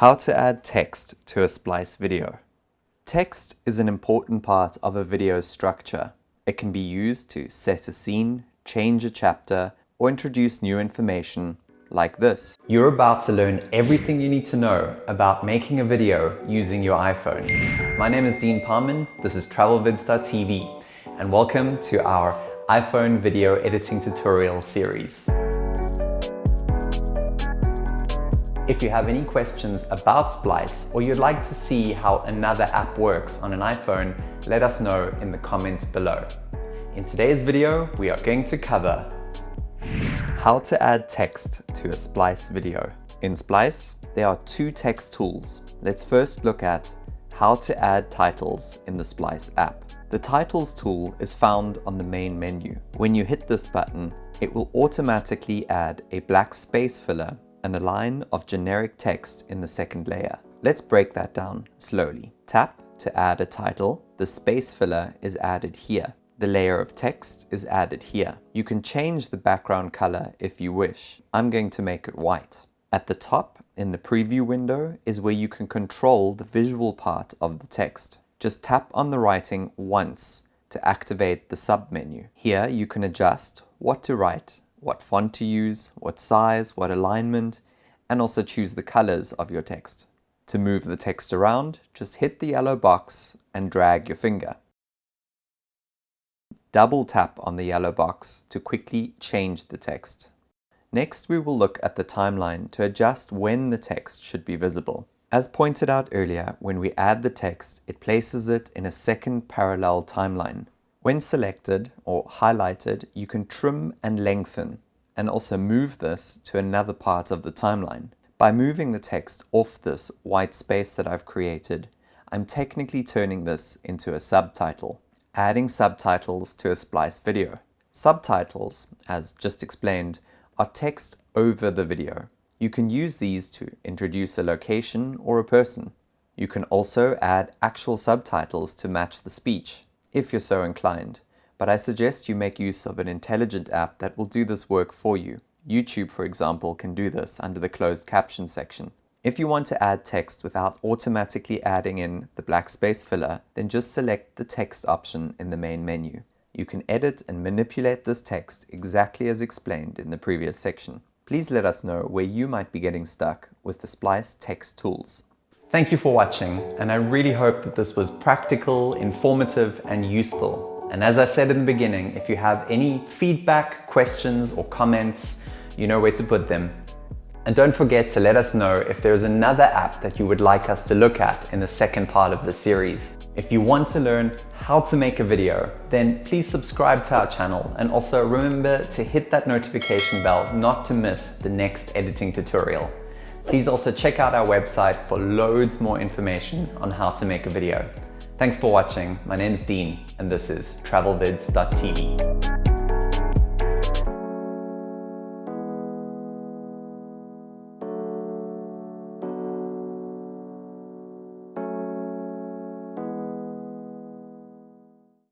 How to add text to a Splice video. Text is an important part of a video's structure. It can be used to set a scene, change a chapter, or introduce new information like this. You're about to learn everything you need to know about making a video using your iPhone. My name is Dean Parman, this is TravelVids.tv, and welcome to our iPhone video editing tutorial series. If you have any questions about Splice or you'd like to see how another app works on an iPhone, let us know in the comments below. In today's video, we are going to cover how to add text to a Splice video. In Splice, there are two text tools. Let's first look at how to add titles in the Splice app. The Titles tool is found on the main menu. When you hit this button, it will automatically add a black space filler and a line of generic text in the second layer. Let's break that down slowly. Tap to add a title. The space filler is added here. The layer of text is added here. You can change the background color if you wish. I'm going to make it white. At the top in the preview window is where you can control the visual part of the text. Just tap on the writing once to activate the submenu. Here you can adjust what to write what font to use, what size, what alignment, and also choose the colors of your text. To move the text around, just hit the yellow box and drag your finger. Double tap on the yellow box to quickly change the text. Next, we will look at the timeline to adjust when the text should be visible. As pointed out earlier, when we add the text, it places it in a second parallel timeline. When selected or highlighted, you can trim and lengthen and also move this to another part of the timeline. By moving the text off this white space that I've created, I'm technically turning this into a subtitle, adding subtitles to a Splice video. Subtitles, as just explained, are text over the video. You can use these to introduce a location or a person. You can also add actual subtitles to match the speech if you're so inclined, but I suggest you make use of an intelligent app that will do this work for you. YouTube, for example, can do this under the closed caption section. If you want to add text without automatically adding in the black space filler, then just select the text option in the main menu. You can edit and manipulate this text exactly as explained in the previous section. Please let us know where you might be getting stuck with the Splice text tools. Thank you for watching, and I really hope that this was practical, informative, and useful. And as I said in the beginning, if you have any feedback, questions, or comments, you know where to put them. And don't forget to let us know if there's another app that you would like us to look at in the second part of the series. If you want to learn how to make a video, then please subscribe to our channel and also remember to hit that notification bell not to miss the next editing tutorial. Please also check out our website for loads more information on how to make a video. Thanks for watching. My name is Dean and this is travelvids.tv.